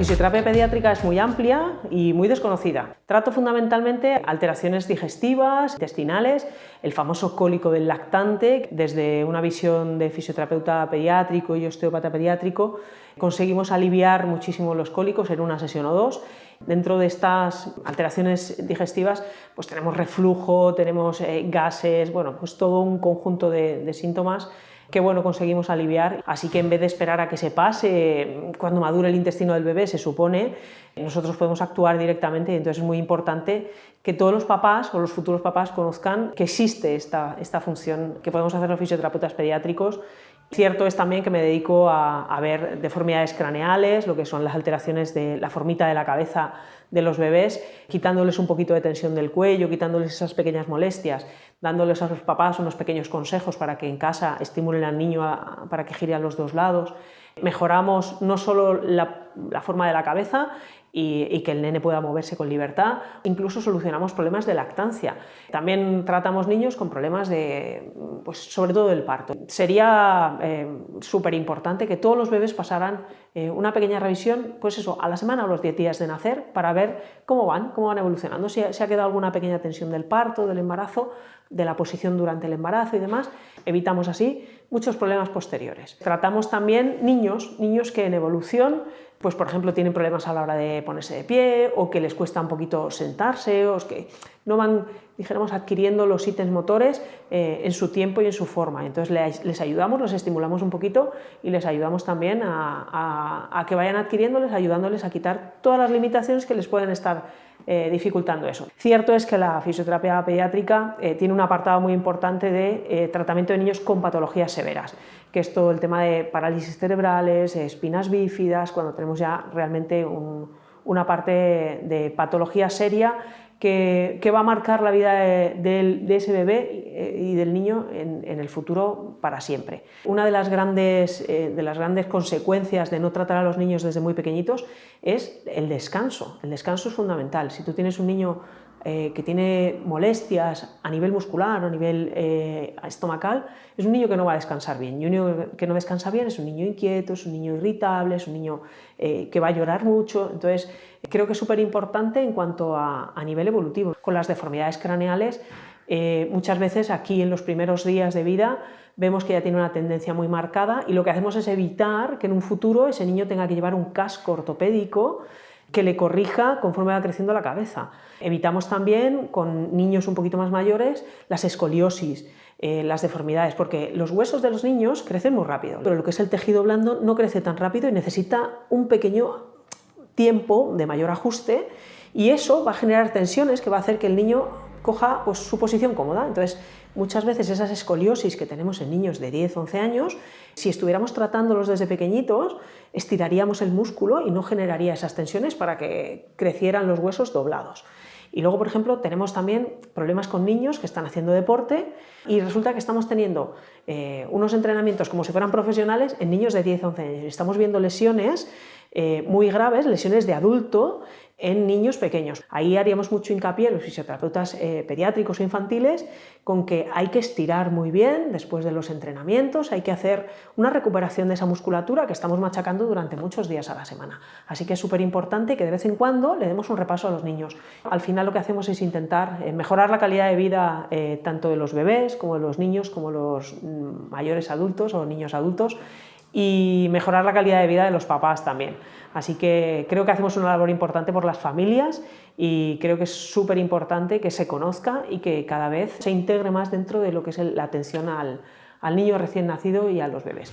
fisioterapia pediátrica es muy amplia y muy desconocida. Trato fundamentalmente alteraciones digestivas, intestinales, el famoso cólico del lactante, desde una visión de fisioterapeuta pediátrico y osteópata pediátrico, conseguimos aliviar muchísimo los cólicos en una sesión o dos. Dentro de estas alteraciones digestivas pues tenemos reflujo, tenemos eh, gases, bueno, pues todo un conjunto de, de síntomas que bueno, conseguimos aliviar. Así que en vez de esperar a que se pase, cuando madure el intestino del bebé, se supone, nosotros podemos actuar directamente y entonces es muy importante que todos los papás o los futuros papás conozcan que existe esta, esta función que podemos hacer los fisioterapeutas pediátricos Cierto es también que me dedico a, a, ver deformidades craneales, lo que son las alteraciones de la formita de la cabeza de los bebés, quitándoles un poquito de tensión del cuello, quitándoles esas pequeñas molestias, dándoles a los papás unos pequeños consejos para que en casa estimulen al niño para que gire a los dos lados. Mejoramos no solo la, forma de la cabeza, y, que el nene pueda moverse con libertad. Incluso solucionamos problemas de lactancia. También tratamos niños con problemas de, pues sobre todo del parto. Sería eh, súper importante que todos los bebés pasaran eh, una pequeña revisión, pues eso, a la semana o los 10 días de nacer, para ver cómo van, cómo van evolucionando, si si ha quedado alguna pequeña tensión del parto, del embarazo, de la posición durante el embarazo y demás, evitamos así muchos problemas posteriores. Tratamos también niños, niños que en evolución pues por ejemplo tienen problemas a la hora de ponerse de pie o que les cuesta un poquito sentarse o que no van, dijéramos, adquiriendo los ítems motores eh, en su tiempo y en su forma. Entonces les, ayudamos, los estimulamos un poquito y les ayudamos también a, que vayan adquiriéndoles, ayudándoles a quitar todas las limitaciones que les pueden estar eh, dificultando eso. Cierto es que la fisioterapia pediátrica eh, tiene un apartado muy importante de tratamiento de niños con patologías severas que es todo el tema de parálisis cerebrales, espinas bífidas, cuando tenemos ya realmente una parte de patología seria que, va a marcar la vida de, ese bebé y del niño en, el futuro para siempre. Una de las, grandes, eh, de las grandes consecuencias de no tratar a los niños desde muy pequeñitos es el descanso. El descanso es fundamental. Si tú tienes un niño eh, que tiene molestias a nivel muscular o a nivel eh, estomacal, es un niño que no va a descansar bien. Y un niño que no descansa bien es un niño inquieto, es un niño irritable, es un niño eh, que va a llorar mucho. Entonces, creo que es súper importante en cuanto a, a, nivel evolutivo. Con las deformidades craneales, muchas veces aquí en los primeros días de vida vemos que ya tiene una tendencia muy marcada y lo que hacemos es evitar que en un futuro ese niño tenga que llevar un casco ortopédico que le corrija conforme va creciendo la cabeza. Evitamos también con niños un poquito más mayores las escoliosis, eh, las deformidades, porque los huesos de los niños crecen muy rápido, pero lo que es el tejido blando no crece tan rápido y necesita un pequeño tiempo de mayor ajuste y eso va a generar tensiones que va a hacer que el niño coja pues, su posición cómoda. Entonces, muchas veces esas escoliosis que tenemos en niños de 10, 11 años, si estuviéramos tratándolos desde pequeñitos, estiraríamos el músculo y no generaría esas tensiones para que crecieran los huesos doblados. Y luego, por ejemplo, tenemos también problemas con niños que están haciendo deporte y resulta que estamos teniendo eh, unos entrenamientos como si fueran profesionales en niños de 10 11 años. Estamos viendo lesiones eh, muy graves, lesiones de adulto en niños pequeños. Ahí haríamos mucho hincapié los fisioterapeutas eh, pediátricos o infantiles con que hay que estirar muy bien después de los entrenamientos, hay que hacer una recuperación de esa musculatura que estamos machacando durante muchos días a la semana. Así que es súper importante que de vez en cuando le demos un repaso a los niños. Al final lo que hacemos es intentar eh, mejorar la calidad de vida eh, tanto de los bebés como de los niños, como los mm, mayores adultos o niños adultos y mejorar la calidad de vida de los papás también. Así que creo que hacemos una labor importante por las familias y creo que es súper importante que se conozca y que cada vez se integre más dentro de lo que es la atención al, al niño recién nacido y a los bebés.